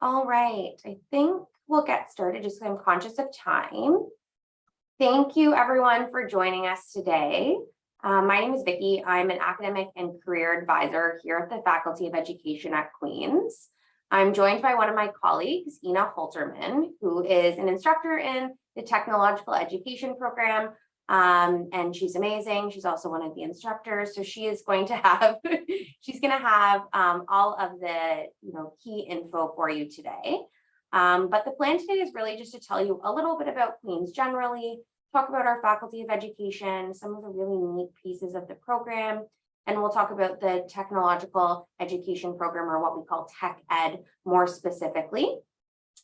All right, I think we'll get started just because I'm conscious of time. Thank you everyone for joining us today. Um, my name is Vicki. I'm an academic and career advisor here at the Faculty of Education at Queen's. I'm joined by one of my colleagues, Ina Holterman, who is an instructor in the technological education program. Um, and she's amazing. She's also one of the instructors. So she is going to have, she's going to have um, all of the you know, key info for you today. Um, but the plan today is really just to tell you a little bit about Queens generally, talk about our Faculty of Education, some of the really neat pieces of the program, and we'll talk about the technological education program or what we call tech ed more specifically.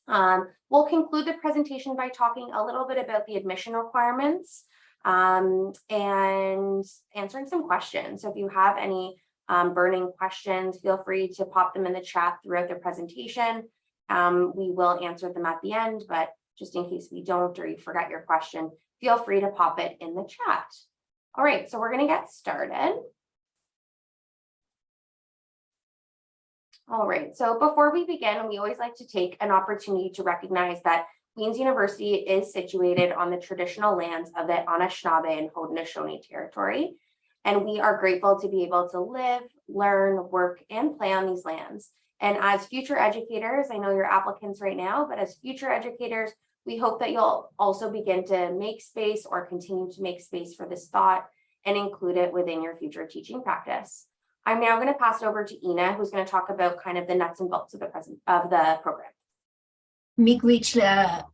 Um, we'll conclude the presentation by talking a little bit about the admission requirements um, and answering some questions. So if you have any um, burning questions, feel free to pop them in the chat throughout the presentation. Um, we will answer them at the end, but just in case we don't or you forgot your question, feel free to pop it in the chat. All right, so we're going to get started. All right, so before we begin, we always like to take an opportunity to recognize that Queen's University is situated on the traditional lands of the Anishinaabe and Haudenosaunee territory, and we are grateful to be able to live, learn, work, and play on these lands. And as future educators, I know you're applicants right now, but as future educators, we hope that you'll also begin to make space or continue to make space for this thought and include it within your future teaching practice. I'm now going to pass it over to Ina, who's going to talk about kind of the nuts and bolts of the present of the program. Miigwech,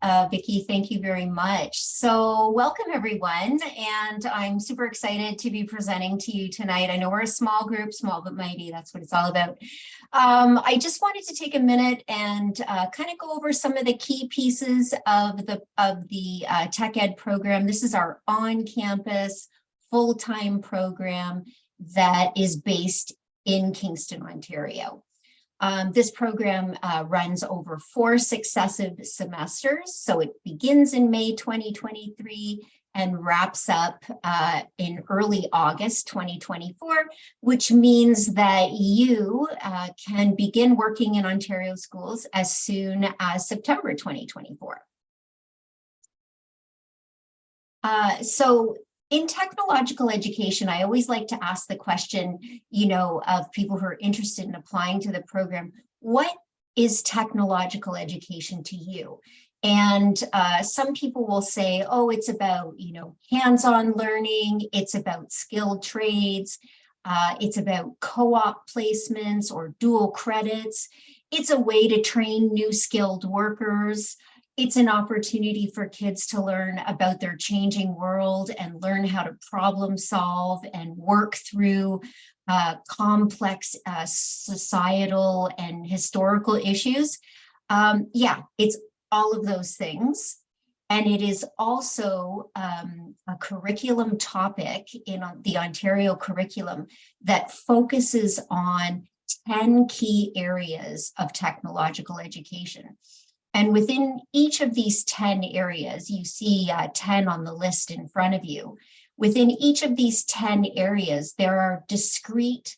uh, Vicki, thank you very much. So welcome everyone, and I'm super excited to be presenting to you tonight. I know we're a small group, small but mighty, that's what it's all about. Um, I just wanted to take a minute and uh, kind of go over some of the key pieces of the, of the uh, Tech Ed program. This is our on-campus, full-time program that is based in Kingston, Ontario. Um, this program uh, runs over four successive semesters. So it begins in May 2023 and wraps up uh, in early August 2024, which means that you uh, can begin working in Ontario schools as soon as September 2024. Uh, so in technological education, I always like to ask the question, you know, of people who are interested in applying to the program, what is technological education to you? And uh, some people will say, oh, it's about, you know, hands-on learning, it's about skilled trades, uh, it's about co-op placements or dual credits. It's a way to train new skilled workers it's an opportunity for kids to learn about their changing world and learn how to problem solve and work through uh, complex uh, societal and historical issues. Um, yeah, it's all of those things. And it is also um, a curriculum topic in the Ontario curriculum that focuses on 10 key areas of technological education. And within each of these 10 areas, you see uh, 10 on the list in front of you. Within each of these 10 areas, there are discrete,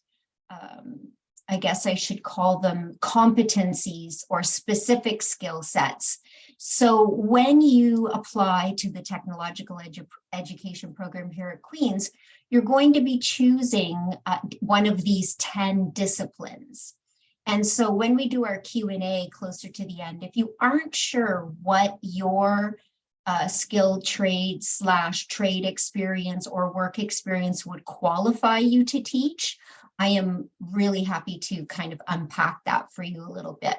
um, I guess I should call them competencies or specific skill sets. So when you apply to the technological edu education program here at Queen's, you're going to be choosing uh, one of these 10 disciplines. And so when we do our Q&A closer to the end, if you aren't sure what your uh, skilled trade slash trade experience or work experience would qualify you to teach, I am really happy to kind of unpack that for you a little bit.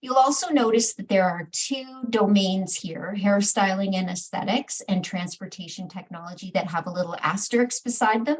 You'll also notice that there are two domains here, hairstyling and aesthetics and transportation technology that have a little asterisk beside them.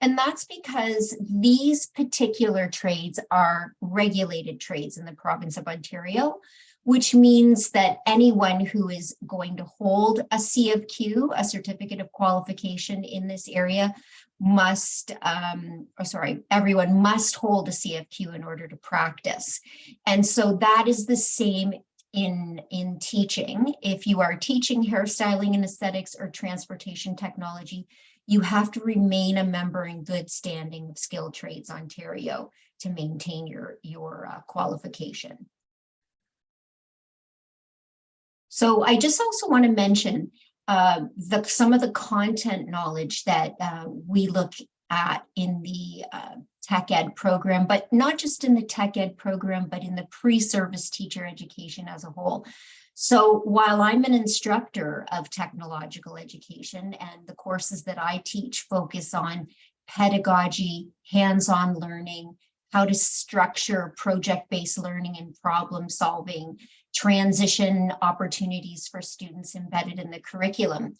And that's because these particular trades are regulated trades in the province of Ontario, which means that anyone who is going to hold a C of Q, a certificate of qualification in this area, must, um, or sorry, everyone must hold a C of Q in order to practice. And so that is the same in, in teaching. If you are teaching hairstyling and aesthetics or transportation technology, you have to remain a member in good standing of Skilled Trades Ontario to maintain your, your uh, qualification. So I just also want to mention uh, the, some of the content knowledge that uh, we look at in the uh, tech ed program, but not just in the tech ed program, but in the pre-service teacher education as a whole. So while I'm an instructor of technological education and the courses that I teach focus on pedagogy, hands-on learning, how to structure project-based learning and problem solving, transition opportunities for students embedded in the curriculum.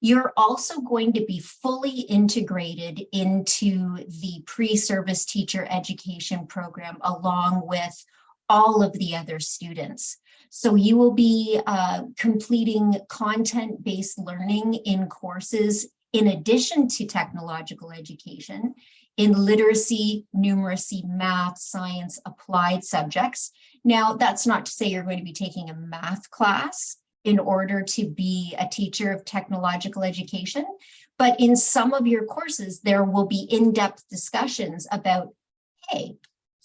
You're also going to be fully integrated into the pre-service teacher education program along with all of the other students. So you will be uh, completing content-based learning in courses in addition to technological education in literacy, numeracy, math, science, applied subjects. Now, that's not to say you're going to be taking a math class in order to be a teacher of technological education, but in some of your courses, there will be in-depth discussions about, hey,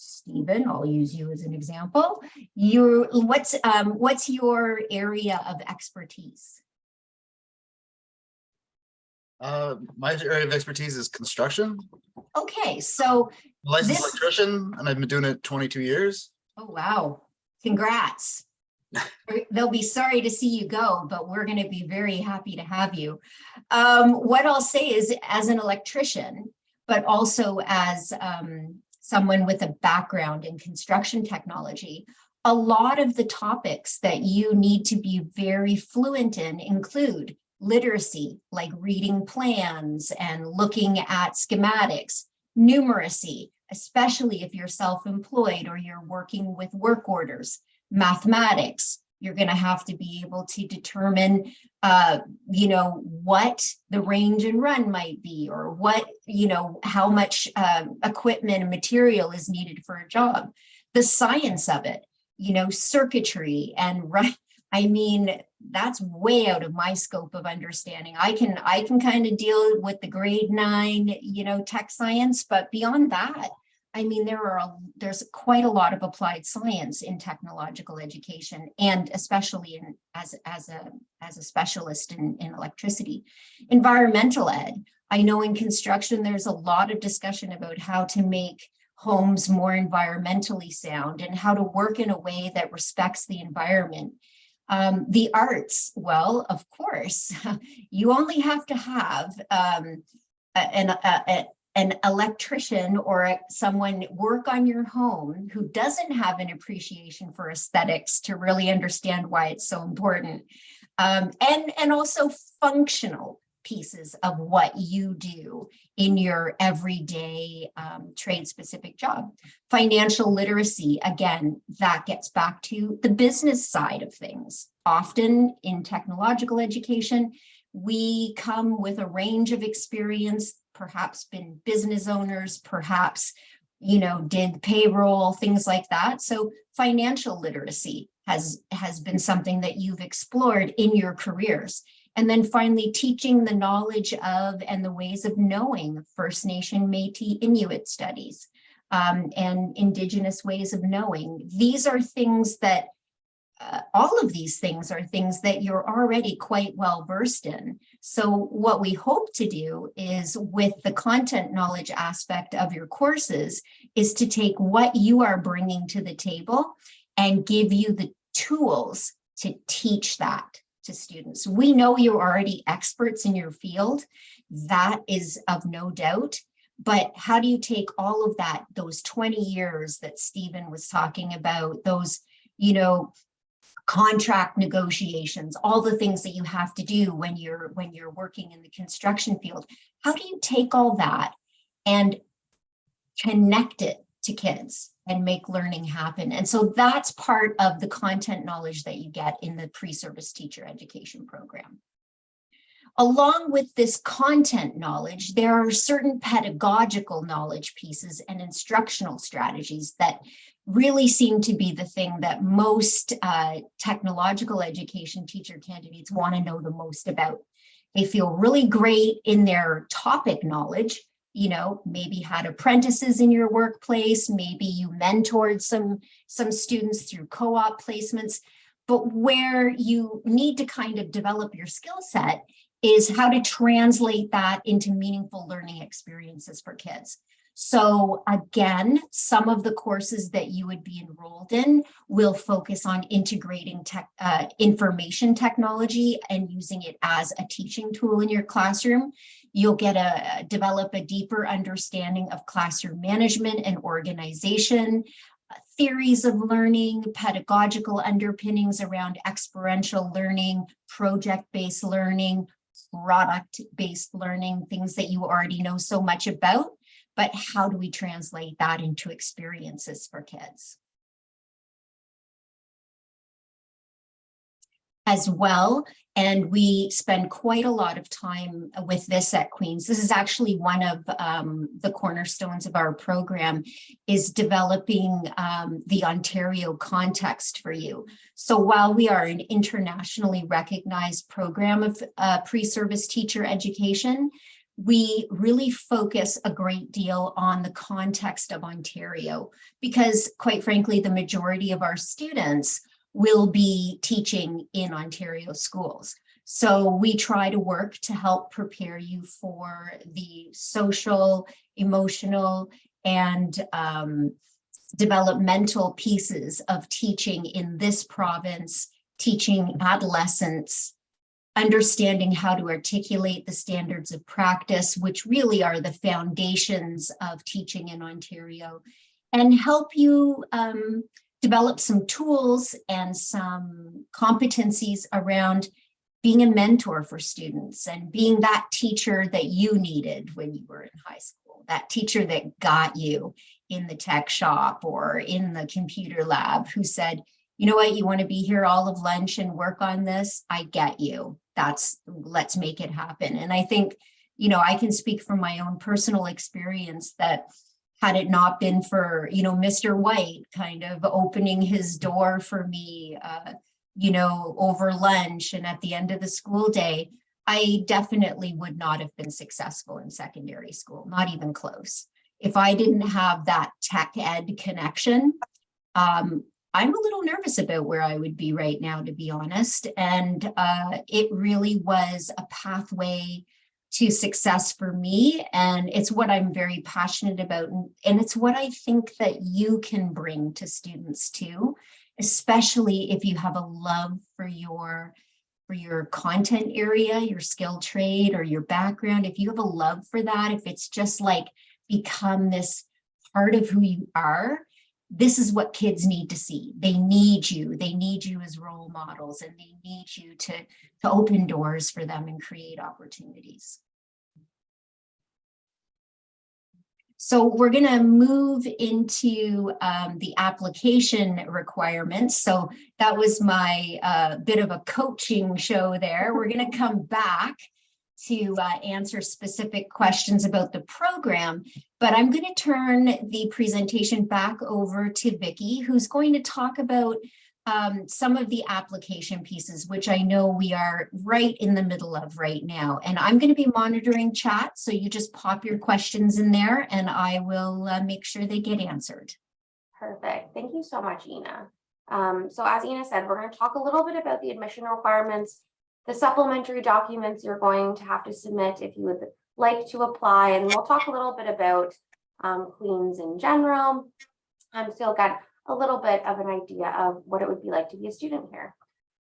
Stephen, I'll use you as an example. Your what's um, what's your area of expertise? Uh, my area of expertise is construction. Okay, so Licensed This- electrician, and I've been doing it 22 years. oh wow, congrats. They'll be sorry to see you go, but we're going to be very happy to have you. Um, what I'll say is, as an electrician, but also as um, someone with a background in construction technology, a lot of the topics that you need to be very fluent in include literacy, like reading plans and looking at schematics, numeracy, especially if you're self-employed or you're working with work orders, mathematics, you're going to have to be able to determine, uh, you know, what the range and run might be, or what, you know, how much um, equipment and material is needed for a job. The science of it, you know, circuitry and right. I mean, that's way out of my scope of understanding. I can I can kind of deal with the grade nine, you know, tech science, but beyond that, I mean, there are a, there's quite a lot of applied science in technological education, and especially in as as a as a specialist in, in electricity. Environmental ed. I know in construction there's a lot of discussion about how to make homes more environmentally sound and how to work in a way that respects the environment. Um, the arts, well, of course, you only have to have um, a- a- an electrician or a- someone work on your home who doesn't have an appreciation for aesthetics to really understand why it's so important. Um, and, and also functional pieces of what you do in your everyday um, trade specific job. Financial literacy, again, that gets back to the business side of things. Often in technological education, we come with a range of experience, perhaps been business owners, perhaps, you know, did payroll, things like that. So financial literacy has, has been something that you've explored in your careers. And then finally, teaching the knowledge of and the ways of knowing First Nation, Métis, Inuit studies um, and Indigenous ways of knowing. These are things that uh, all of these things are things that you're already quite well versed in. So what we hope to do is with the content knowledge aspect of your courses is to take what you are bringing to the table and give you the tools to teach that to students. We know you're already experts in your field. That is of no doubt. But how do you take all of that, those 20 years that Stephen was talking about, those, you know, contract negotiations, all the things that you have to do when you're when you're working in the construction field. How do you take all that and connect it to kids and make learning happen? And so that's part of the content knowledge that you get in the pre-service teacher education program. Along with this content knowledge, there are certain pedagogical knowledge pieces and instructional strategies that really seem to be the thing that most uh, technological education teacher candidates want to know the most about. They feel really great in their topic knowledge, you know, maybe had apprentices in your workplace, maybe you mentored some, some students through co-op placements, But where you need to kind of develop your skill set is how to translate that into meaningful learning experiences for kids. So again, some of the courses that you would be enrolled in will focus on integrating tech, uh, information technology and using it as a teaching tool in your classroom. You'll get a develop a deeper understanding of classroom management and organization, uh, theories of learning, pedagogical underpinnings around experiential learning, project-based learning, product-based learning, things that you already know so much about but how do we translate that into experiences for kids? As well, and we spend quite a lot of time with this at Queen's. This is actually one of um, the cornerstones of our program is developing um, the Ontario context for you. So while we are an internationally recognized program of uh, pre-service teacher education, we really focus a great deal on the context of Ontario because quite frankly, the majority of our students will be teaching in Ontario schools. So we try to work to help prepare you for the social, emotional, and um, developmental pieces of teaching in this province, teaching adolescents, understanding how to articulate the standards of practice, which really are the foundations of teaching in Ontario, and help you um, develop some tools and some competencies around being a mentor for students and being that teacher that you needed when you were in high school, that teacher that got you in the tech shop or in the computer lab who said, you know what, you want to be here all of lunch and work on this? I get you. That's, let's make it happen. And I think, you know, I can speak from my own personal experience that had it not been for, you know, Mr. White kind of opening his door for me, uh, you know, over lunch and at the end of the school day, I definitely would not have been successful in secondary school, not even close. If I didn't have that tech ed connection, um, I'm a little nervous about where I would be right now, to be honest. And uh, it really was a pathway to success for me. And it's what I'm very passionate about. And, it's what I think that you can bring to students too, especially if you have a love for your for your content area, your skill trade or your background, if you have a love for that, if it's just like become this part of who you are, this is what kids need to see. They need you. They need you as role models and they need you to, to open doors for them and create opportunities. So we're going to move into um, the application requirements. So that was my uh, bit of a coaching show there. We're going to come back to uh, answer specific questions about the program, but I'm going to turn the presentation back over to Vicki, who's going to talk about um, some of the application pieces, which I know we are right in the middle of right now. And I'm going to be monitoring chat, so you just pop your questions in there and I will uh, make sure they get answered. Perfect. Thank you so much, Ina. Um, so as Ina said, we're going to talk a little bit about the admission requirements the supplementary documents you're going to have to submit if you would like to apply, and we'll talk a little bit about um, Queens in general. Um, so you'll get a little bit of an idea of what it would be like to be a student here.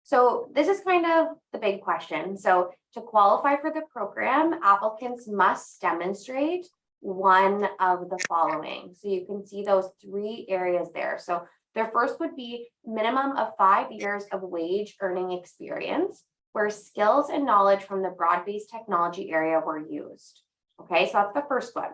So this is kind of the big question. So to qualify for the program, applicants must demonstrate one of the following. So you can see those three areas there. So their first would be minimum of five years of wage earning experience where skills and knowledge from the broad-based technology area were used. Okay, so that's the first one.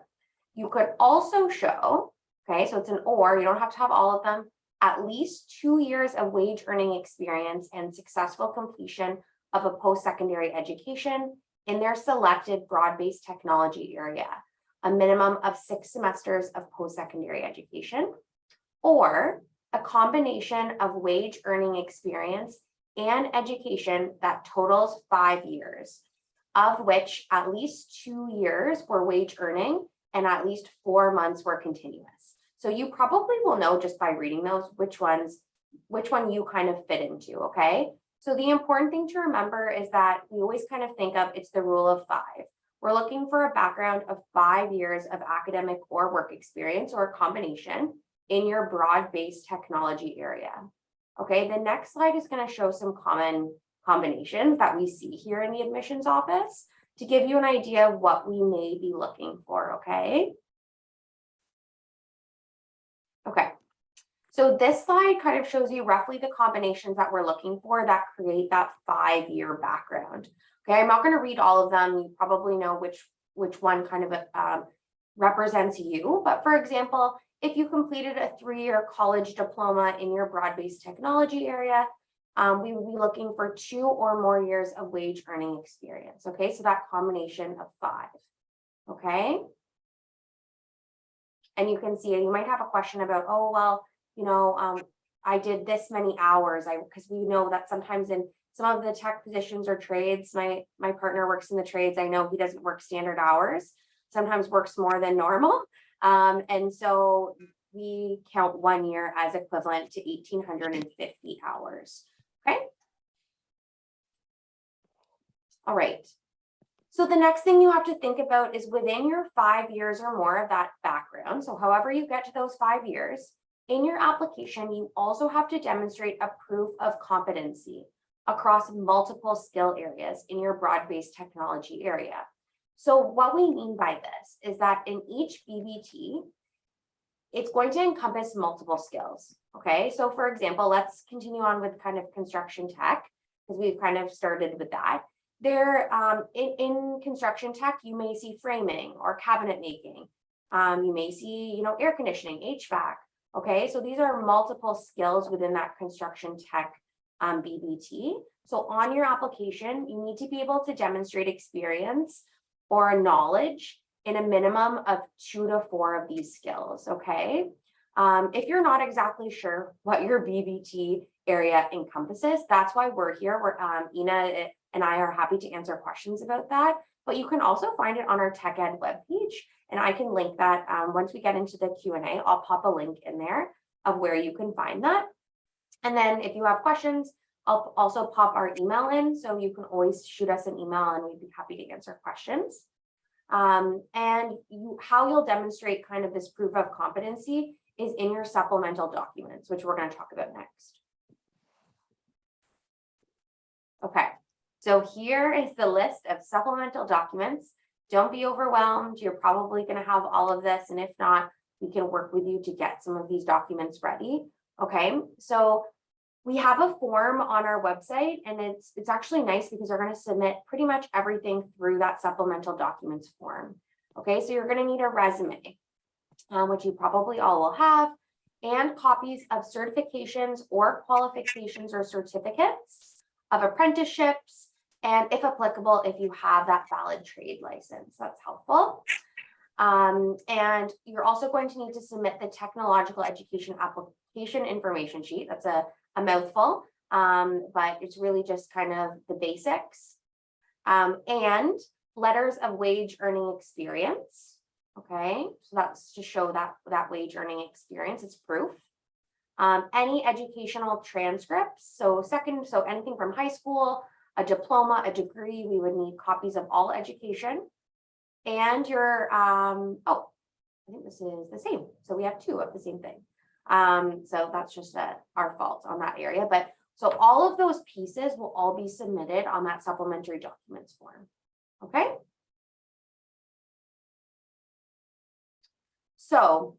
You could also show, okay, so it's an or, you don't have to have all of them, at least two years of wage earning experience and successful completion of a post-secondary education in their selected broad-based technology area, a minimum of six semesters of post-secondary education, or a combination of wage earning experience and education that totals five years, of which at least two years were wage earning and at least four months were continuous. So you probably will know just by reading those which ones which one you kind of fit into, okay? So the important thing to remember is that we always kind of think of it's the rule of five. We're looking for a background of five years of academic or work experience or a combination in your broad-based technology area. Okay, the next slide is going to show some common combinations that we see here in the admissions office to give you an idea of what we may be looking for, okay? Okay, so this slide kind of shows you roughly the combinations that we're looking for that create that five-year background. Okay, I'm not going to read all of them. You probably know which which one kind of um, represents you. But for example, if you completed a three-year college diploma in your broad-based technology area, um, we would be looking for two or more years of wage earning experience. Okay, so that combination of five. Okay. And you can see, you might have a question about, oh, well, you know, um, I did this many hours. I because we know that sometimes in some of the tech positions or trades, my my partner works in the trades. I know he doesn't work standard hours, sometimes works more than normal. Um, and so we count one year as equivalent to 1,850 hours. Okay. All right. So the next thing you have to think about is within your five years or more of that background. So however you get to those five years, in your application, you also have to demonstrate a proof of competency across multiple skill areas in your broad-based technology area. So what we mean by this is that in each BBT, it's going to encompass multiple skills. Okay, so for example, let's continue on with kind of construction tech because we've kind of started with that. There, um, in, in construction tech, you may see framing or cabinet making. Um, you may see, you know, air conditioning, HVAC. Okay, so these are multiple skills within that construction tech um, BBT. So on your application, you need to be able to demonstrate experience or a knowledge in a minimum of two to four of these skills, okay? Um, if you're not exactly sure what your BBT area encompasses, that's why we're here. We're, um, Ina and I are happy to answer questions about that, but you can also find it on our Tech Ed webpage, and I can link that um, once we get into the Q&A, I'll pop a link in there of where you can find that. And then if you have questions, I'll also pop our email in, so you can always shoot us an email and we'd be happy to answer questions. Um, and you, how you'll demonstrate kind of this proof of competency is in your supplemental documents, which we're going to talk about next. Okay, so here is the list of supplemental documents. Don't be overwhelmed. You're probably going to have all of this. And if not, we can work with you to get some of these documents ready. Okay, so we have a form on our website and it's it's actually nice because they're going to submit pretty much everything through that supplemental documents form. Okay, so you're going to need a resume, um, which you probably all will have, and copies of certifications or qualifications or certificates of apprenticeships, and if applicable, if you have that valid trade license, that's helpful. Um, and you're also going to need to submit the technological education application information sheet. That's a a mouthful, um, but it's really just kind of the basics. Um, and letters of wage earning experience. Okay, so that's to show that that wage earning experience, it's proof. Um, any educational transcripts. So second, so anything from high school, a diploma, a degree, we would need copies of all education. And your, um, oh, I think this is the same. So we have two of the same thing. Um, so that's just a, our fault on that area. But so all of those pieces will all be submitted on that supplementary documents form. Okay. So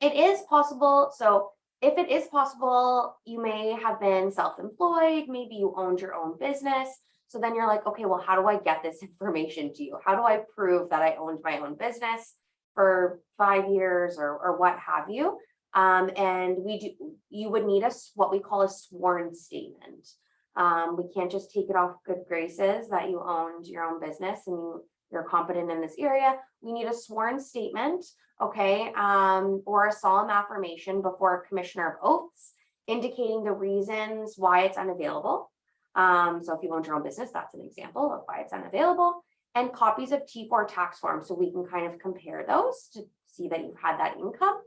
it is possible. So if it is possible, you may have been self-employed, maybe you owned your own business. So then you're like, okay, well, how do I get this information to you? How do I prove that I owned my own business for five years or, or what have you? Um, and we do, you would need us what we call a sworn statement. Um, we can't just take it off good graces that you owned your own business and you, you're competent in this area. We need a sworn statement, okay, um, or a solemn affirmation before a commissioner of oaths indicating the reasons why it's unavailable. Um, so if you own your own business, that's an example of why it's unavailable and copies of T4 tax forms. So we can kind of compare those to see that you've had that income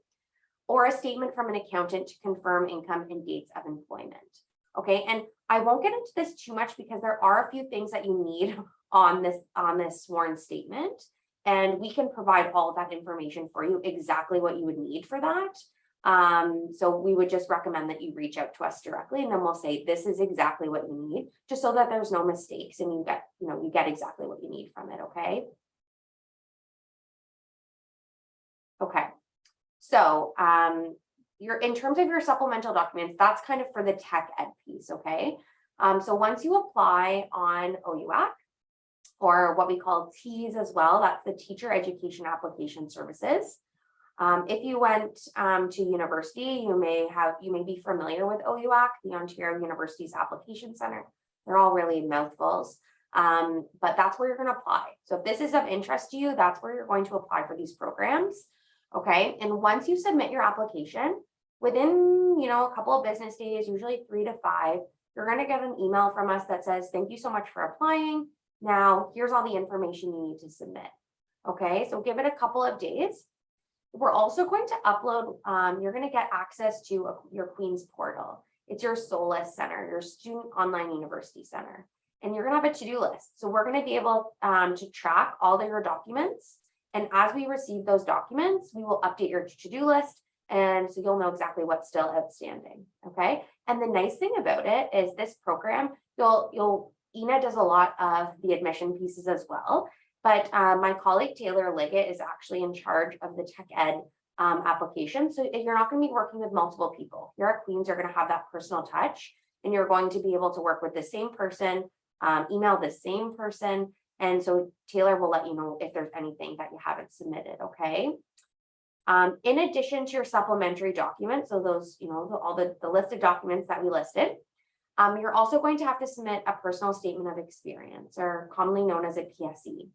or a statement from an accountant to confirm income and dates of employment. Okay, and I won't get into this too much because there are a few things that you need on this, on this sworn statement. And we can provide all of that information for you, exactly what you would need for that. Um, so we would just recommend that you reach out to us directly and then we'll say, this is exactly what you need, just so that there's no mistakes and you get, you know, you get exactly what you need from it, okay? Okay, so, um, your, in terms of your supplemental documents, that's kind of for the tech ed piece, okay? Um, so once you apply on OUAC, or what we call TEAS as well, that's the Teacher Education Application Services. Um, if you went um, to university, you may have, you may be familiar with OUAC, the Ontario University's Application Center. They're all really mouthfuls, um, but that's where you're going to apply. So if this is of interest to you, that's where you're going to apply for these programs. Okay, and once you submit your application, within, you know, a couple of business days, usually three to five, you're going to get an email from us that says, thank you so much for applying. Now, here's all the information you need to submit. Okay, so give it a couple of days. We're also going to upload, um, you're going to get access to a- your Queen's portal. It's your SOLUS Center, your Student Online University Center. And you're going to have a to-do list. So we're going to be able um, to track all of your documents. And as we receive those documents, we will update your to-do list. And so you'll know exactly what's still outstanding. Okay. And the nice thing about it is this program, you'll, you'll, Ina does a lot of the admission pieces as well. But uh, my colleague Taylor Liggett is actually in charge of the tech ed um, application. So you're not going to be working with multiple people. You're at Queens, you're going to have that personal touch and you're going to be able to work with the same person, um, email the same person. And so Taylor will let you know if there's anything that you haven't submitted, okay? Um, in addition to your supplementary documents, so those, you know, all the, the list of documents that we listed, um, you're also going to have to submit a personal statement of experience or commonly known as a PSE.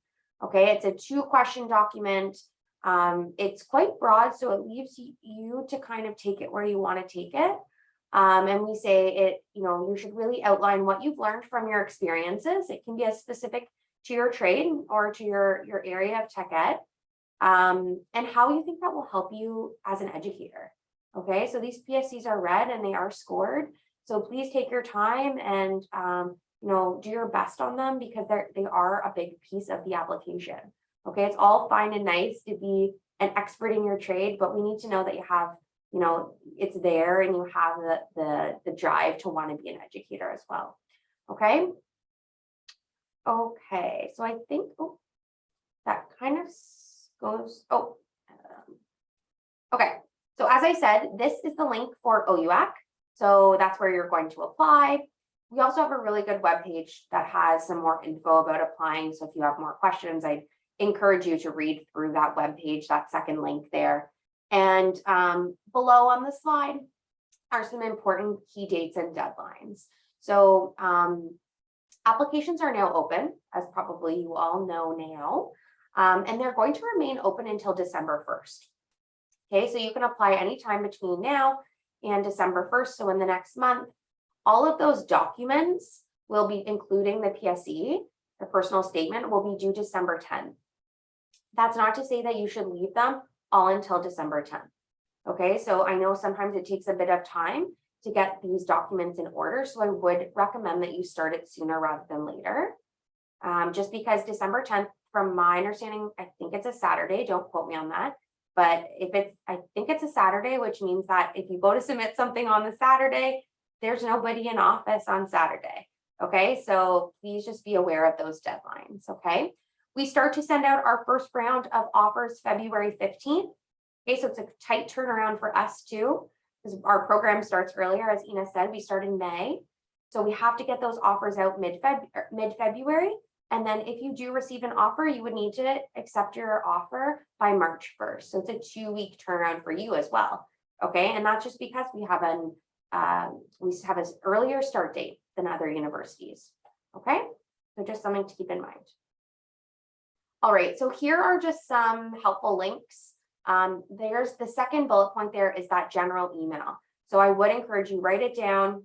Okay, it's a two question document. Um, it's quite broad, so it leaves you, you to kind of take it where you want to take it. Um, and we say it, you know, you should really outline what you've learned from your experiences. It can be as specific to your trade or to your, your area of tech ed. Um, and how you think that will help you as an educator. Okay, so these PSEs are read and they are scored. So please take your time and, um, you know, do your best on them because they're, they are a big piece of the application. Okay, it's all fine and nice to be an expert in your trade, but we need to know that you have, you know, it's there and you have the, the, the drive to want to be an educator as well. Okay. Okay, so I think, oh, that kind of goes, oh. um, Okay, so as I said, this is the link for OUAC. So that's where you're going to apply. We also have a really good webpage that has some more info about applying. So if you have more questions, I encourage you to read through that webpage, that second link there. And um, below on the slide are some important key dates and deadlines. So um, applications are now open, as probably you all know now, um, and they're going to remain open until December 1st. Okay, so you can apply anytime between now and December 1st, so in the next month. All of those documents will be including the PSE, the personal statement will be due December 10th. That's not to say that you should leave them all until December 10th. Okay, so I know sometimes it takes a bit of time to get these documents in order, so I would recommend that you start it sooner rather than later. Um, just because December 10th, from my understanding, I think it's a Saturday, don't quote me on that. But if it's, I think it's a Saturday, which means that if you go to submit something on the Saturday, there's nobody in office on Saturday. Okay, so please just be aware of those deadlines, okay? We start to send out our first round of offers February 15th. Okay, so it's a tight turnaround for us too, because our program starts earlier, as Ina said, we start in May. So we have to get those offers out er, mid-February. And then if you do receive an offer, you would need to accept your offer by March 1st. So it's a two-week turnaround for you as well. Okay, and that's just because we have an um, we have an earlier start date than other universities. Okay, so just something to keep in mind. All right, so here are just some helpful links. Um, there's the second bullet point there is that general email. So I would encourage you write it down.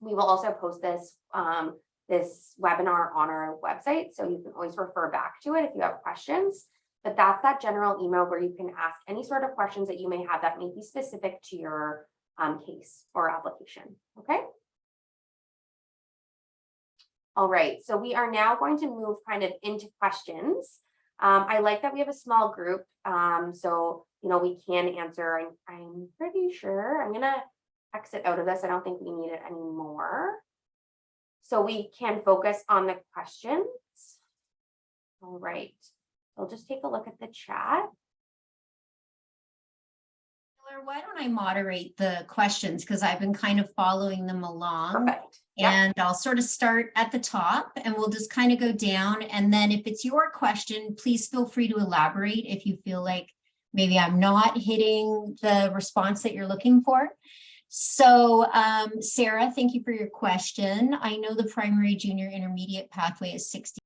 We will also post this um, this webinar on our website, so you can always refer back to it if you have questions. But that's that general email where you can ask any sort of questions that you may have that may be specific to your um, case or application, okay? All right, so we are now going to move kind of into questions. Um, I like that we have a small group, um, so, you know, we can answer, I'm, I'm pretty sure, I'm gonna exit out of this, I don't think we need it anymore. So we can focus on the questions. All right, I'll just take a look at the chat. Taylor, Why don't I moderate the questions? Because I've been kind of following them along. Perfect. Yep. And I'll sort of start at the top and we'll just kind of go down. And then if it's your question, please feel free to elaborate if you feel like maybe I'm not hitting the response that you're looking for. So um, Sarah, thank you for your question. I know the primary, junior, intermediate pathway is 60